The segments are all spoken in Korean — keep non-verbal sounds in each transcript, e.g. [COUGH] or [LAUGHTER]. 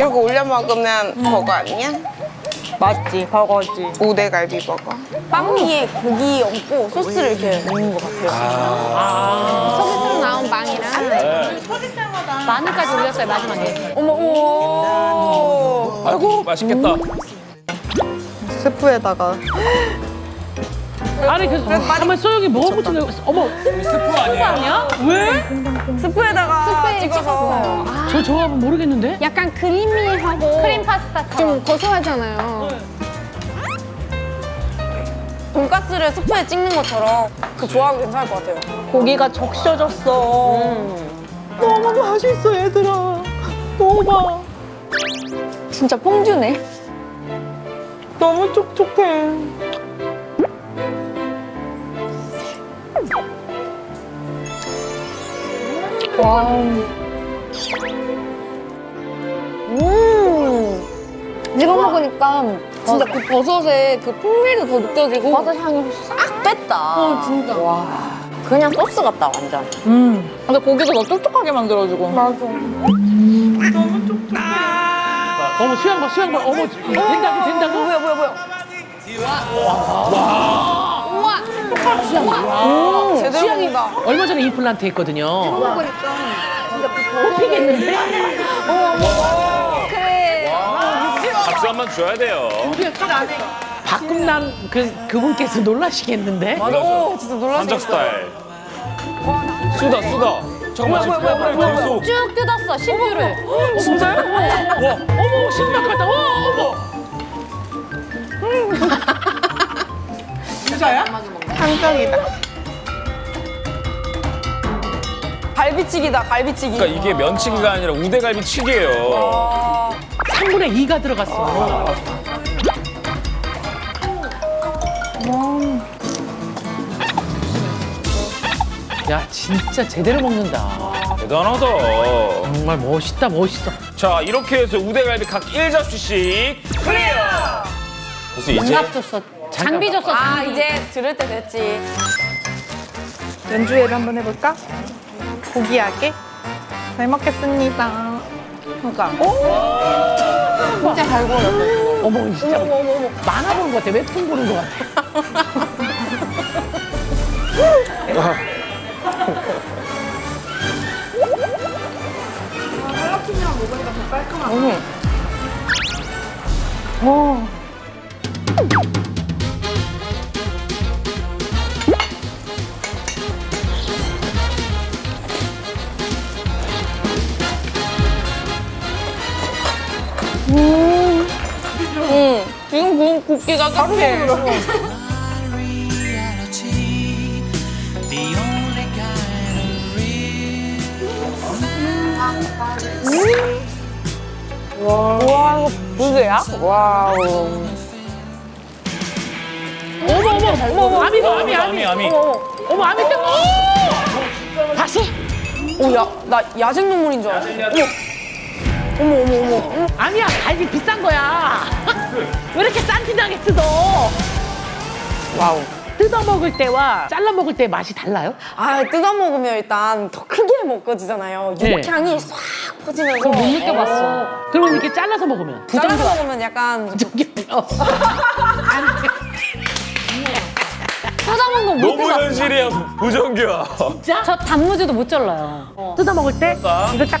이거 올려 먹으면 버거 아니야? 맞지, 버거지. 우대갈비 버거. 빵 위에 고기 얹고 소스를 이렇게 넣는 것 같아요. 서비스로 나온 빵이랑 네. 마늘까지 올렸어요 마지막에. 어머, 오. 아이고 맛있겠다. 스프에다가. 아니 그 가만 소영이 뭐가 붙이는 거 어머 스프? 아니야? 왜? 스프에다가 스프에 찍어서. 저 조합은 모르겠는데? 약간 크리미하고 크림 파스타처럼 좀 고소하잖아요. 돈가스를 스프에 찍는 것처럼 그 조합이 괜찮을 것 같아요. 고기가 적셔졌어 너무 맛있어 얘들아 먹어봐 진짜 퐁듀네. 너무 촉촉해 음. 이거 먹으니까 진짜 그 버섯의 그 풍미도 더 느껴지고. 버섯 향이 싹 뺐다. 어, 진짜. 그냥 소스 같다 완전. 음. 근데 고기도 더 촉촉하게 만들어주고. 맞아. 어머 수양 봐 수양 봐 어머 된다고 된다고 뭐야, 뭐야, 뭐야. 오, 제대로 수양이 먹는다. 얼마 전에 임플란트 했거든요 뽑히겠는데? 박수 한번 줘야 돼요. 박금남 그, 그분께서 놀라시겠는데? 맞아. 오, 진짜 놀라시겠다. 스타일. 수다 수다. 잠깐만 지금 뭐야, 뭐야, 뭐야, 계속. 쭉 뜯었어 신주를. 진짜요? 와 어머 신박하다 와 어머 한정이다. 갈비치기다, 갈비치기. 그러니까 이게 면치기가 아니라 우대갈비치기예요. 아, 3분의 2가 들어갔어 야 진짜 제대로 먹는다 대단하다. 정말 멋있다 멋있어 자 이렇게 해서 우대갈비 각 1접시씩 클리어. 그래서 이제 장갑 줬어. 장비 줬어. 아, 장비. 이제 들을 때 됐지. 연주회를 한번 해볼까? 고기하게. 잘 먹겠습니다. 그러니까. 진짜 잘 구워요. 어머 진짜 만화 보는 것 같아 웹툰 보는 것 같아 응. 지금 구 운 국기가 딱해. reality, the only kind of real. 와, 이거 부드야? wow. 어머 어머 어머 아미 봐 아미 아미 아미 아미. 어머 아미 때 오! 봤어? 오, 야, 나 야생 동물인 줄 알았어. 아니야 갈비 비싼 거야 왜 이렇게 싼티나게 뜯어 wow. 뜯어 먹을 때와 잘라 먹을 때 맛이 달라요? 아, 뜯어 먹으면 일단 더 크게 먹어지잖아요. 네. 육향이 싹 퍼지면서. 못 느껴봤어. 그러면 이렇게 잘라서 먹으면 잘라서 먹으면 약간 저기요 [LAUGHS] 뜯어먹는 거못 너무 해봤어. 현실이야 부정규야. 저 단무지도 못 잘라요. 뜯어 먹을 때 이걸 딱, 딱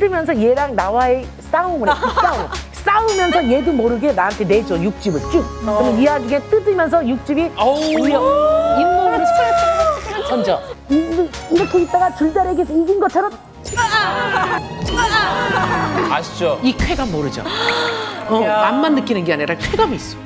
뜯으면서 얘랑 나와의 싸움을 해 [LAUGHS] 싸움. 싸우면서 얘도 모르게 나한테 내줘 육즙을. 쭉. 그러면 이야기에 뜯으면서 육즙이 아우. 잇몸으로 착착착 던져. 이- 이렇게 있다가 줄다리기에서 이긴 것처럼. 아시죠? 이 쾌감 모르죠? 어, 맛만 느끼는 게 아니라 쾌감이 있어